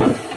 Yeah.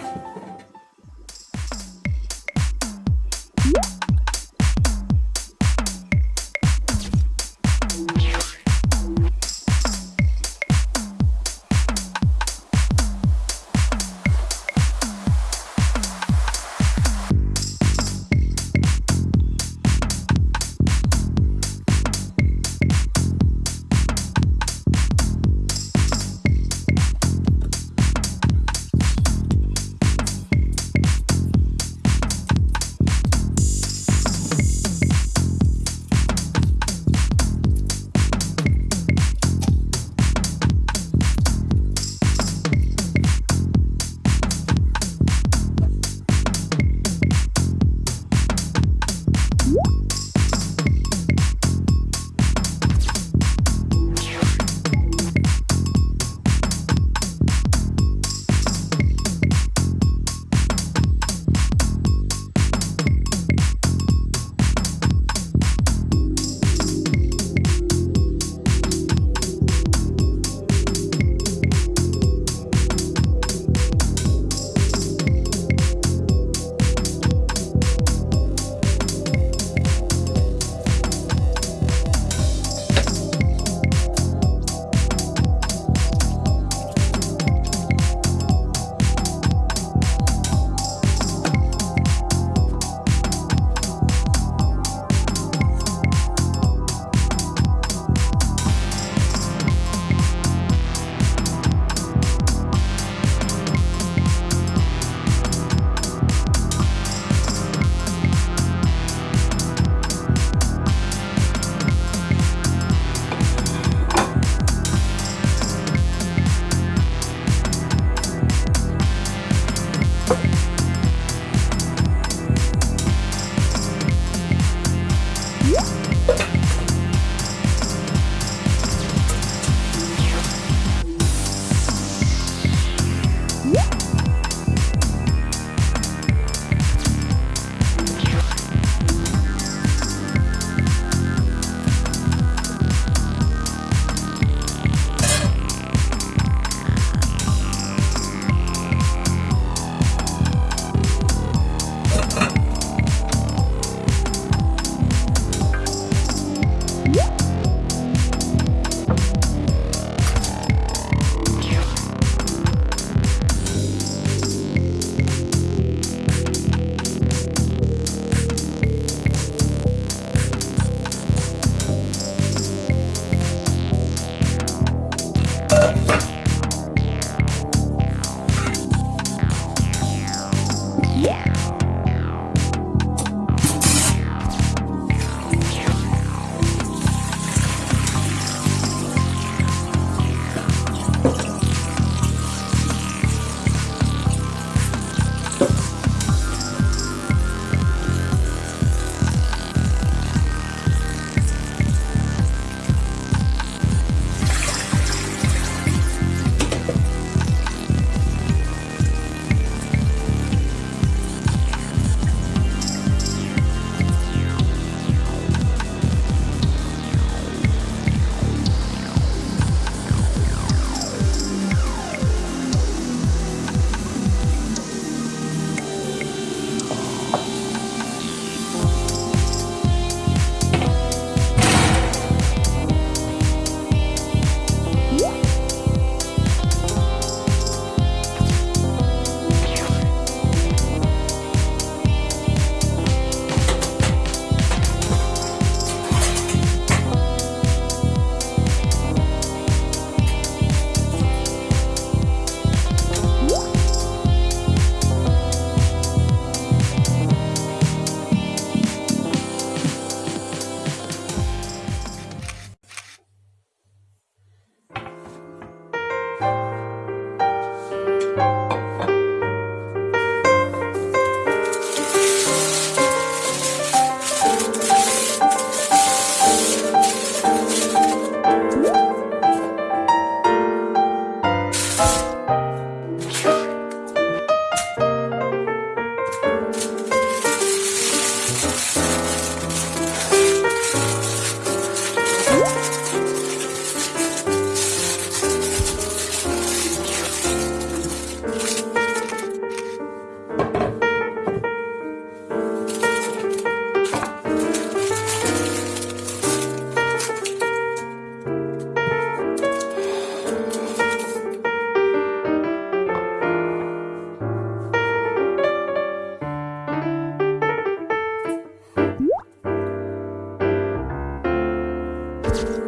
you